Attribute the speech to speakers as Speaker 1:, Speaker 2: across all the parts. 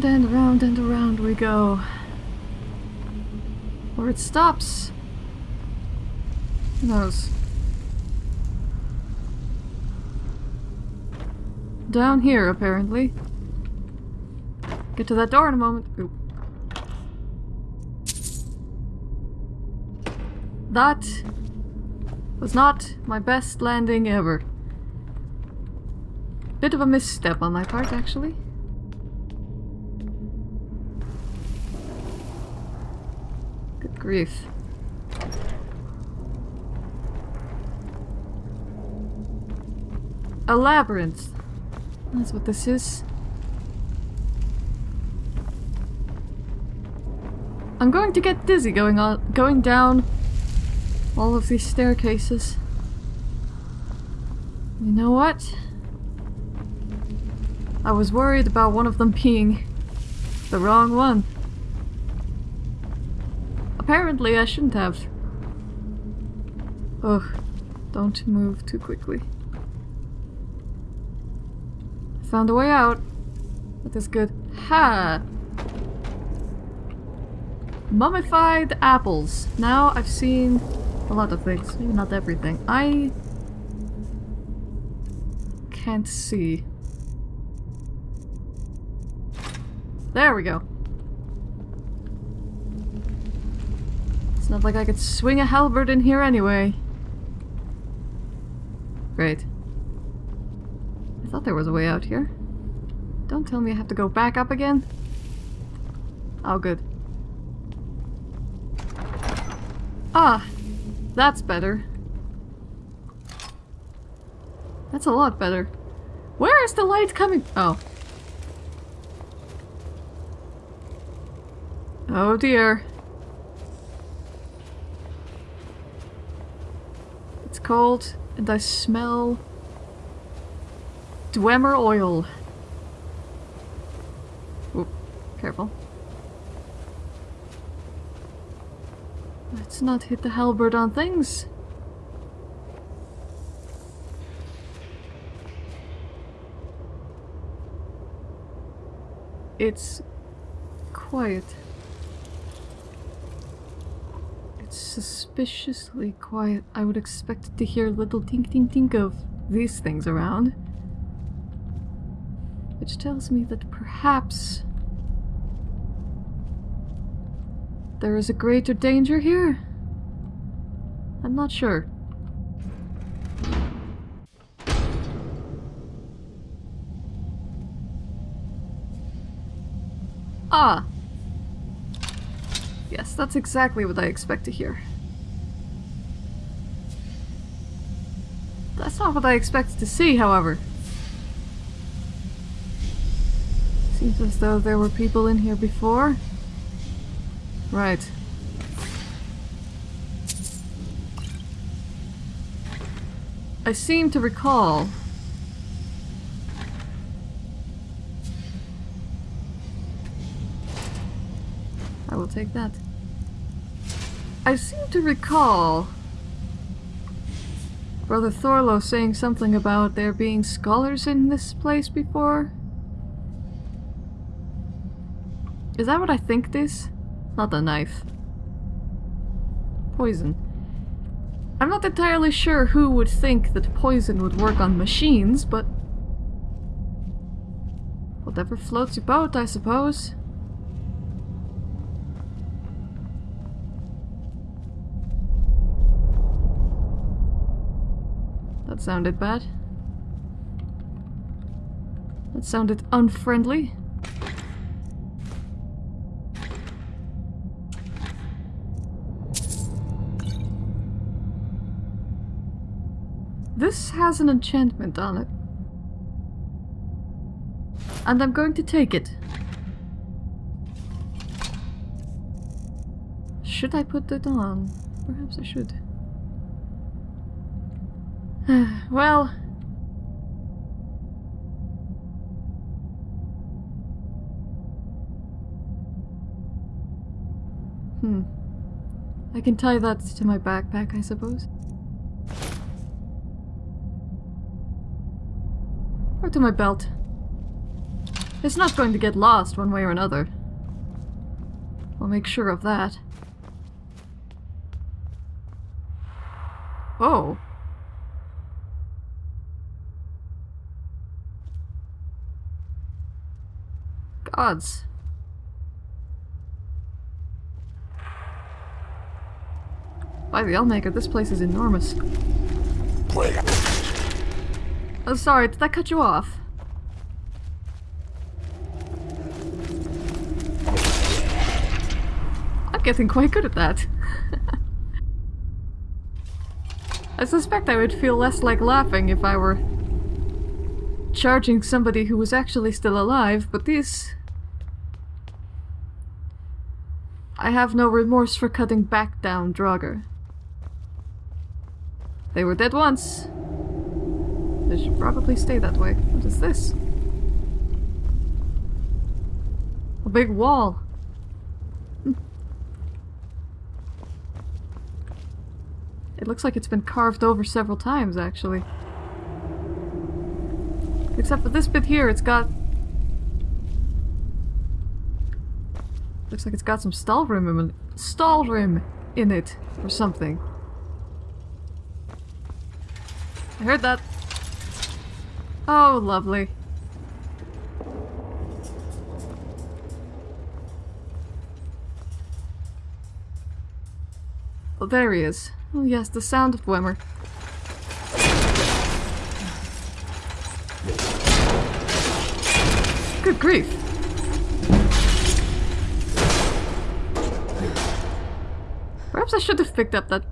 Speaker 1: And around and around and around we go. Or it stops. Who knows? Down here, apparently. Get to that door in a moment. Oop. That was not my best landing ever. Bit of a misstep on my part, actually. Grief. A labyrinth. That's what this is. I'm going to get dizzy going on going down all of these staircases. You know what? I was worried about one of them being the wrong one. Apparently I shouldn't have. Ugh, don't move too quickly. Found a way out. That is good. Ha! Mummified apples. Now I've seen a lot of things. Maybe not everything. I can't see. There we go. It's not like I could swing a halberd in here anyway. Great. I thought there was a way out here. Don't tell me I have to go back up again. Oh, good. Ah, that's better. That's a lot better. Where is the light coming? Oh. Oh dear. Cold and I smell Dwemer oil. Oop, careful. Let's not hit the halberd on things. It's quiet. It's suspiciously quiet. I would expect to hear little tink tink tink of these things around. Which tells me that perhaps there is a greater danger here? I'm not sure. Ah! Yes, that's exactly what I expect to hear. That's not what I expected to see, however. Seems as though there were people in here before. Right. I seem to recall... will take that. I seem to recall Brother Thorlo saying something about there being scholars in this place before. Is that what I think this? Not a knife. Poison. I'm not entirely sure who would think that poison would work on machines, but... Whatever floats your boat, I suppose. Sounded bad. That sounded unfriendly. This has an enchantment on it. And I'm going to take it. Should I put it on? Perhaps I should. Well... Hmm. I can tie that to my backpack, I suppose. Or to my belt. It's not going to get lost one way or another. I'll make sure of that. Oh. Gods. By the Allmaker, this place is enormous. Oh, sorry, did that cut you off? I'm getting quite good at that. I suspect I would feel less like laughing if I were charging somebody who was actually still alive, but these... I have no remorse for cutting back down Draugr. They were dead once. They should probably stay that way. What is this? A big wall. Hmm. It looks like it's been carved over several times, actually. Except for this bit here, it's got... Looks like it's got some Stalhrim in, Stalhrim in it, or something. I heard that. Oh, lovely. Oh, there he is. Oh yes, the sound of Dwemer. Good grief. Perhaps I should have picked up that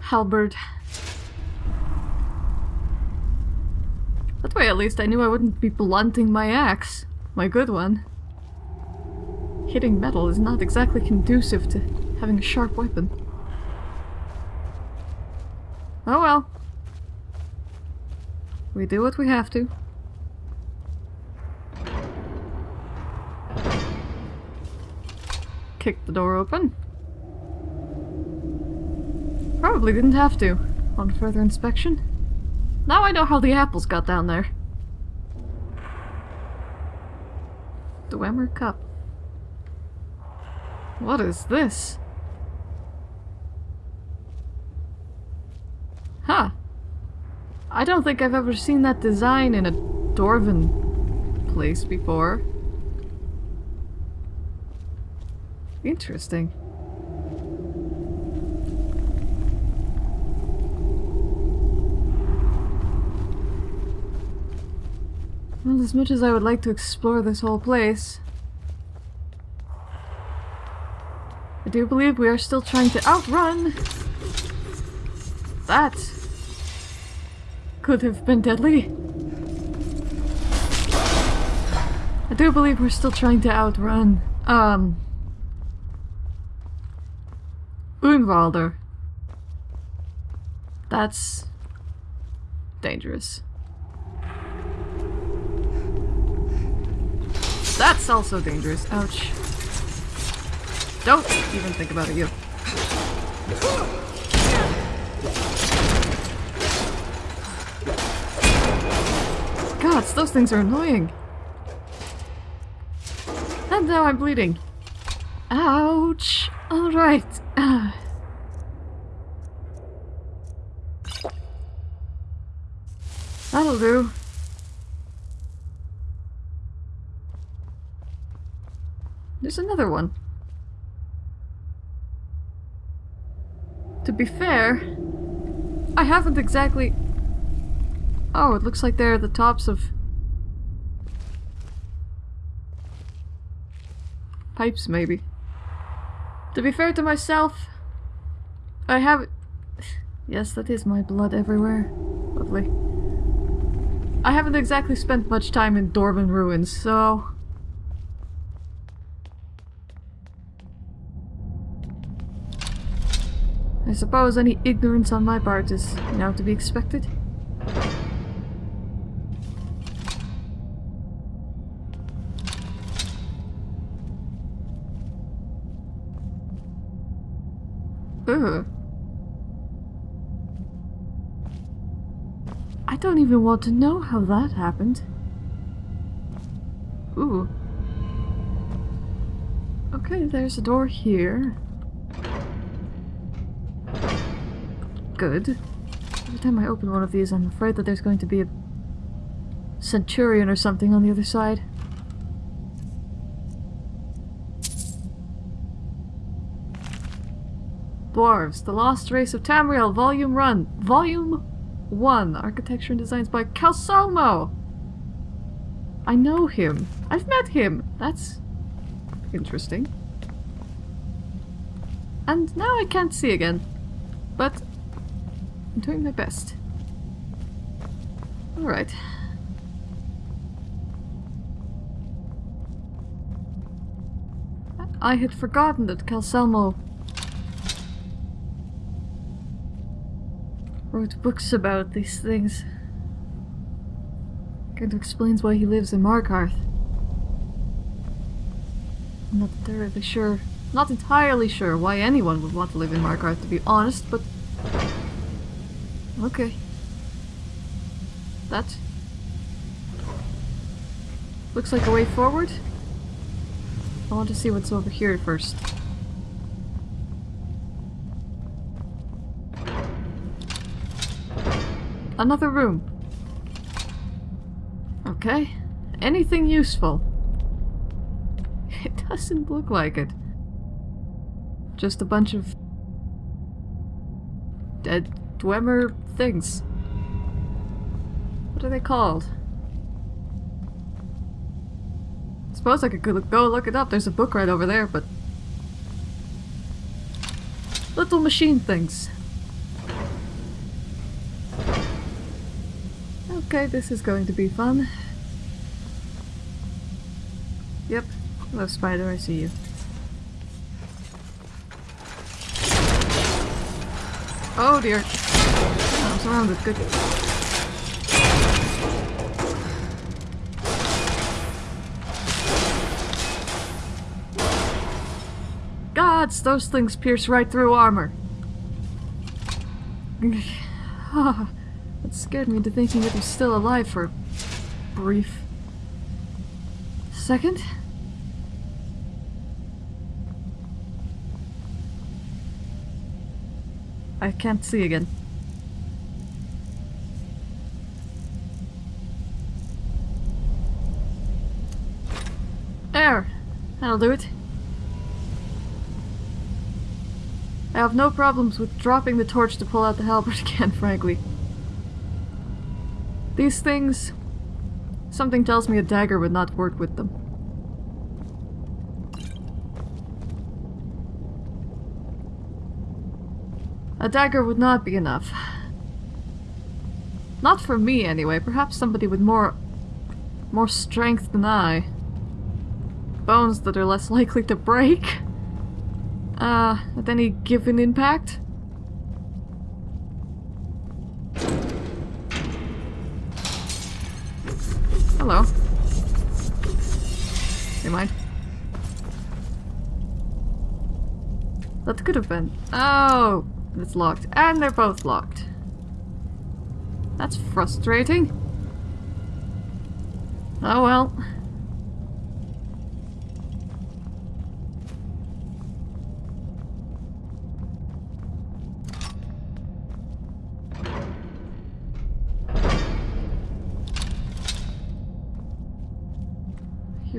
Speaker 1: halberd. That way at least I knew I wouldn't be blunting my axe. My good one. Hitting metal is not exactly conducive to having a sharp weapon. Oh well. We do what we have to. Kick the door open. Probably didn't have to, on further inspection. Now I know how the apples got down there. The Dwemer Cup. What is this? Huh. I don't think I've ever seen that design in a Dwarven place before. Interesting. Well, as much as I would like to explore this whole place, I do believe we are still trying to outrun. That could have been deadly. I do believe we're still trying to outrun, um, Unwalder. That's dangerous. That's also dangerous. Ouch. Don't even think about it, you. Gods, those things are annoying. And now I'm bleeding. Ouch. Alright. Uh. That'll do. There's another one. To be fair, I haven't exactly... Oh, it looks like they're the tops of... Pipes, maybe. To be fair to myself, I have... Yes, that is my blood everywhere. Lovely. I haven't exactly spent much time in Dwarven ruins, so... I suppose any ignorance on my part is now to be expected. Ugh. Even want to know how that happened. Ooh. Okay, there's a door here. Good. Every time I open one of these, I'm afraid that there's going to be a centurion or something on the other side. Dwarves, The Lost Race of Tamriel, Volume Run, Volume 1, Architecture and Designs by Calcelmo! I know him. I've met him. That's interesting. And now I can't see again. But I'm doing my best. Alright. I had forgotten that Calcelmo wrote books about these things. Kind of explains why he lives in Markarth. I'm not entirely sure, not entirely sure why anyone would want to live in Markarth to be honest, but... Okay. That... Looks like a way forward. I want to see what's over here first. Another room. Okay. Anything useful? It doesn't look like it. Just a bunch of... dead Dwemer things. What are they called? Suppose I could go look it up. There's a book right over there, but... Little machine things. Okay, this is going to be fun. Yep. Hello, spider, I see you. Oh dear. Oh, I'm surrounded. Good. Gods, those things pierce right through armor. Ah. It scared me into thinking it was still alive for a brief second. I can't see again. There! That'll do it. I have no problems with dropping the torch to pull out the halberd again, frankly. These things... Something tells me a dagger would not work with them. A dagger would not be enough. Not for me, anyway. Perhaps somebody with more... more strength than I. Bones that are less likely to break. Uh, at any given impact? Hello. Never mind. That could have been. Oh, it's locked. And they're both locked. That's frustrating. Oh well.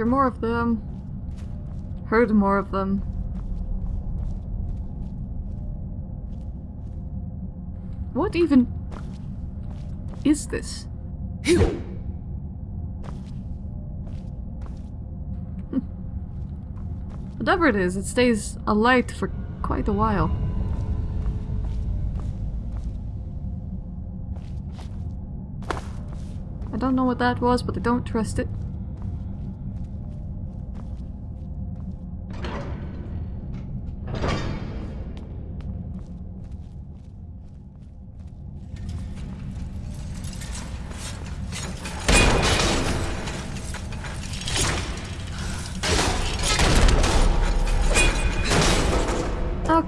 Speaker 1: Hear more of them. Heard more of them. What even is this? Whatever it is, it stays alight for quite a while. I don't know what that was, but I don't trust it.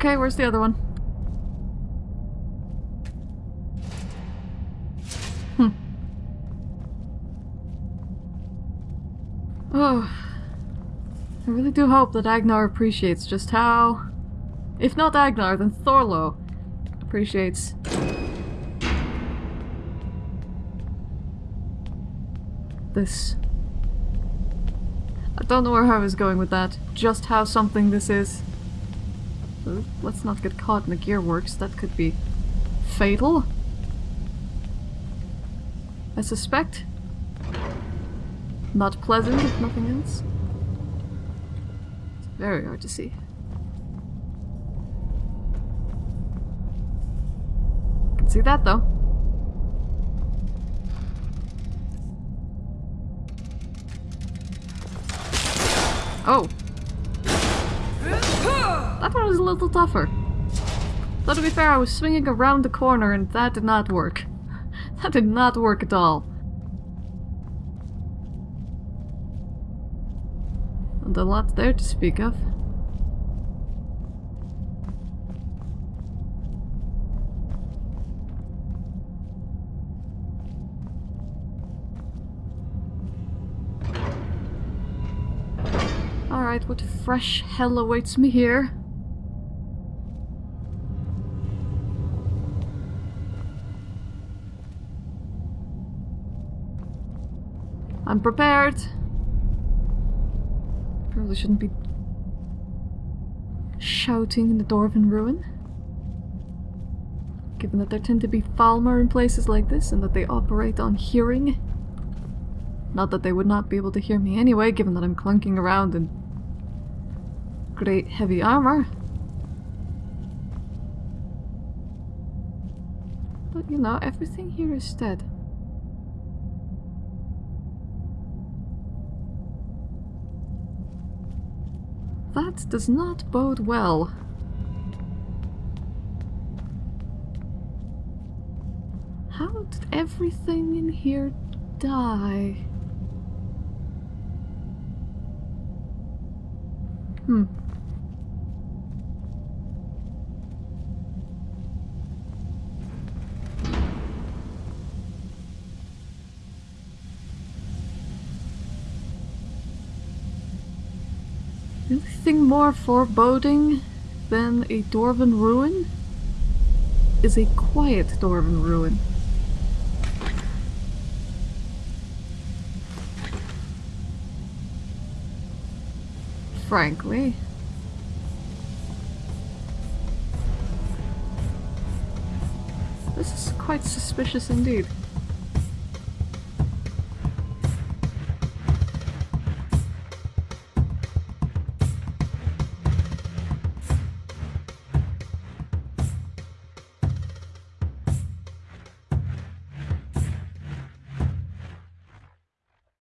Speaker 1: Okay, where's the other one? Hmm. Oh. I really do hope that Agnar appreciates just how... If not Agnar, then Thorlo appreciates this. I don't know where I was going with that. Just how something this is. Let's not get caught in the gearworks. That could be fatal. I suspect. Not pleasant, if nothing else. It's very hard to see. Can see that though. Oh. Little tougher. Though to be fair, I was swinging around the corner and that did not work. That did not work at all. And a lot there to speak of. Alright, what fresh hell awaits me here? I'm prepared. Probably shouldn't be shouting in the Dwarven ruin. Given that there tend to be Falmer in places like this and that they operate on hearing. Not that they would not be able to hear me anyway, given that I'm clunking around in great heavy armor. But you know, everything here is dead. That does not bode well. How did everything in here die? Hmm. Anything more foreboding than a Dwarven ruin is a quiet Dwarven ruin. Frankly. This is quite suspicious indeed.